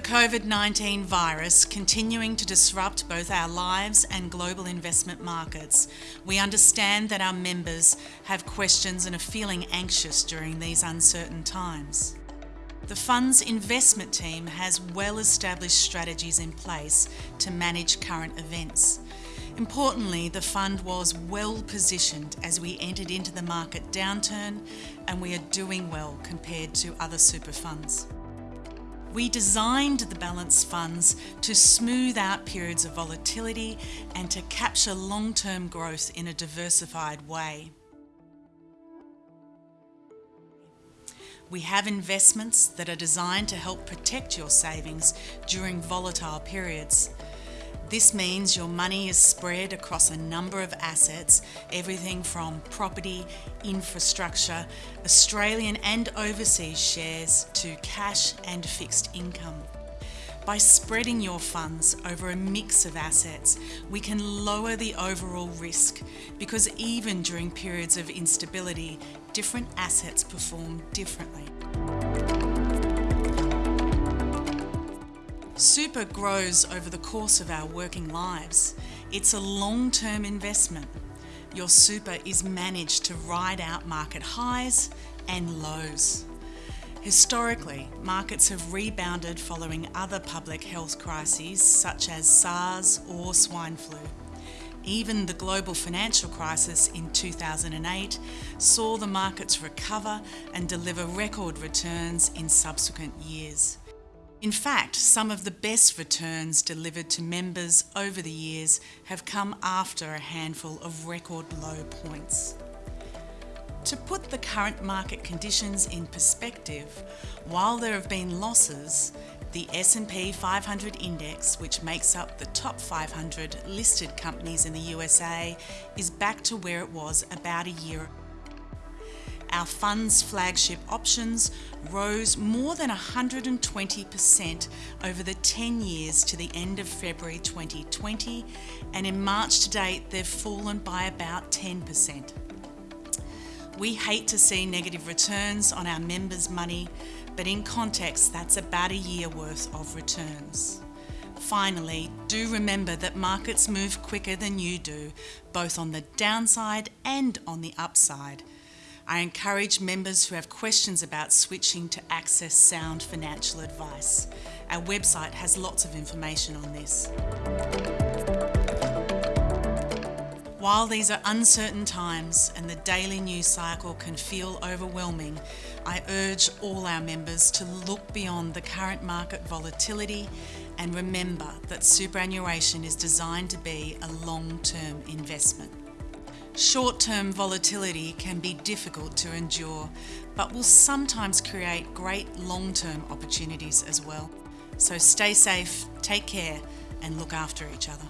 COVID 19 virus continuing to disrupt both our lives and global investment markets, we understand that our members have questions and are feeling anxious during these uncertain times. The fund's investment team has well established strategies in place to manage current events. Importantly, the fund was well positioned as we entered into the market downturn and we are doing well compared to other super funds. We designed the balance funds to smooth out periods of volatility and to capture long-term growth in a diversified way. We have investments that are designed to help protect your savings during volatile periods. This means your money is spread across a number of assets, everything from property, infrastructure, Australian and overseas shares to cash and fixed income. By spreading your funds over a mix of assets, we can lower the overall risk because even during periods of instability, different assets perform differently. Super grows over the course of our working lives. It's a long-term investment. Your super is managed to ride out market highs and lows. Historically, markets have rebounded following other public health crises such as SARS or swine flu. Even the global financial crisis in 2008 saw the markets recover and deliver record returns in subsequent years. In fact, some of the best returns delivered to members over the years have come after a handful of record low points. To put the current market conditions in perspective, while there have been losses, the S&P 500 index, which makes up the top 500 listed companies in the USA, is back to where it was about a year our fund's flagship options rose more than 120% over the 10 years to the end of February 2020, and in March to date, they've fallen by about 10%. We hate to see negative returns on our members' money, but in context, that's about a year worth of returns. Finally, do remember that markets move quicker than you do, both on the downside and on the upside. I encourage members who have questions about switching to access sound financial advice. Our website has lots of information on this. While these are uncertain times and the daily news cycle can feel overwhelming, I urge all our members to look beyond the current market volatility and remember that superannuation is designed to be a long-term investment. Short-term volatility can be difficult to endure, but will sometimes create great long-term opportunities as well. So stay safe, take care, and look after each other.